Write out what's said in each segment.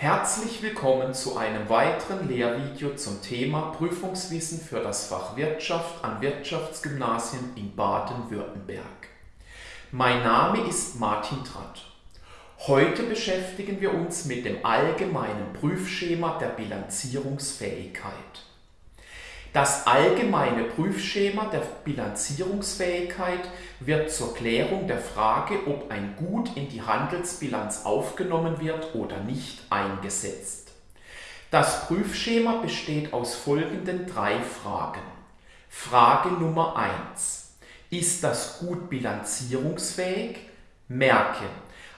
Herzlich willkommen zu einem weiteren Lehrvideo zum Thema Prüfungswissen für das Fach Wirtschaft an Wirtschaftsgymnasien in Baden-Württemberg. Mein Name ist Martin Tratt. Heute beschäftigen wir uns mit dem allgemeinen Prüfschema der Bilanzierungsfähigkeit. Das allgemeine Prüfschema der Bilanzierungsfähigkeit wird zur Klärung der Frage, ob ein Gut in die Handelsbilanz aufgenommen wird oder nicht, eingesetzt. Das Prüfschema besteht aus folgenden drei Fragen. Frage Nummer 1. Ist das Gut bilanzierungsfähig? Merke,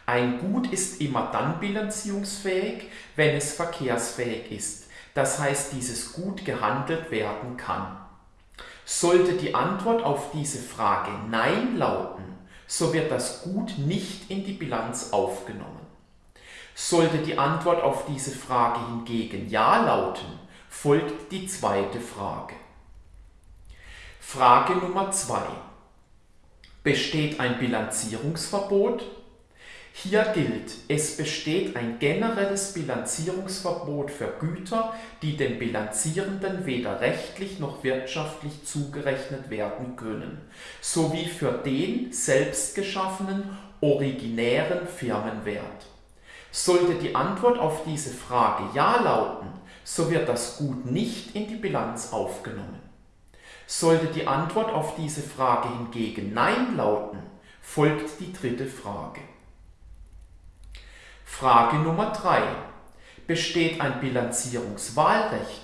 ein Gut ist immer dann bilanzierungsfähig, wenn es verkehrsfähig ist das heißt dieses Gut gehandelt werden kann. Sollte die Antwort auf diese Frage Nein lauten, so wird das Gut nicht in die Bilanz aufgenommen. Sollte die Antwort auf diese Frage hingegen Ja lauten, folgt die zweite Frage. Frage Nummer 2. Besteht ein Bilanzierungsverbot? Hier gilt, es besteht ein generelles Bilanzierungsverbot für Güter, die den Bilanzierenden weder rechtlich noch wirtschaftlich zugerechnet werden können, sowie für den selbst geschaffenen, originären Firmenwert. Sollte die Antwort auf diese Frage Ja lauten, so wird das Gut nicht in die Bilanz aufgenommen. Sollte die Antwort auf diese Frage hingegen Nein lauten, folgt die dritte Frage. Frage Nummer 3. Besteht ein Bilanzierungswahlrecht?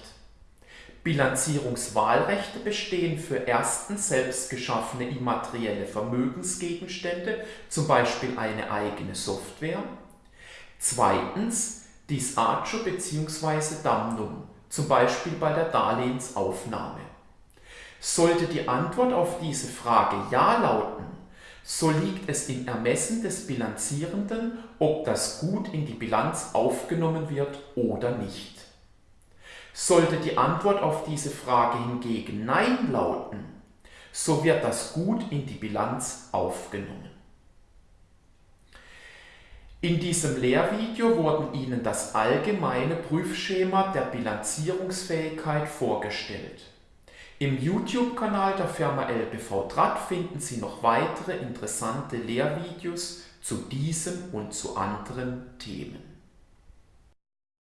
Bilanzierungswahlrechte bestehen für erstens selbst geschaffene immaterielle Vermögensgegenstände, zum Beispiel eine eigene Software. Zweitens Disagio bzw. Damnum, zum Beispiel bei der Darlehensaufnahme. Sollte die Antwort auf diese Frage Ja lauten, so liegt es im Ermessen des Bilanzierenden, ob das Gut in die Bilanz aufgenommen wird oder nicht. Sollte die Antwort auf diese Frage hingegen Nein lauten, so wird das Gut in die Bilanz aufgenommen. In diesem Lehrvideo wurden Ihnen das allgemeine Prüfschema der Bilanzierungsfähigkeit vorgestellt. Im YouTube-Kanal der Firma LBV Draht finden Sie noch weitere interessante Lehrvideos zu diesem und zu anderen Themen.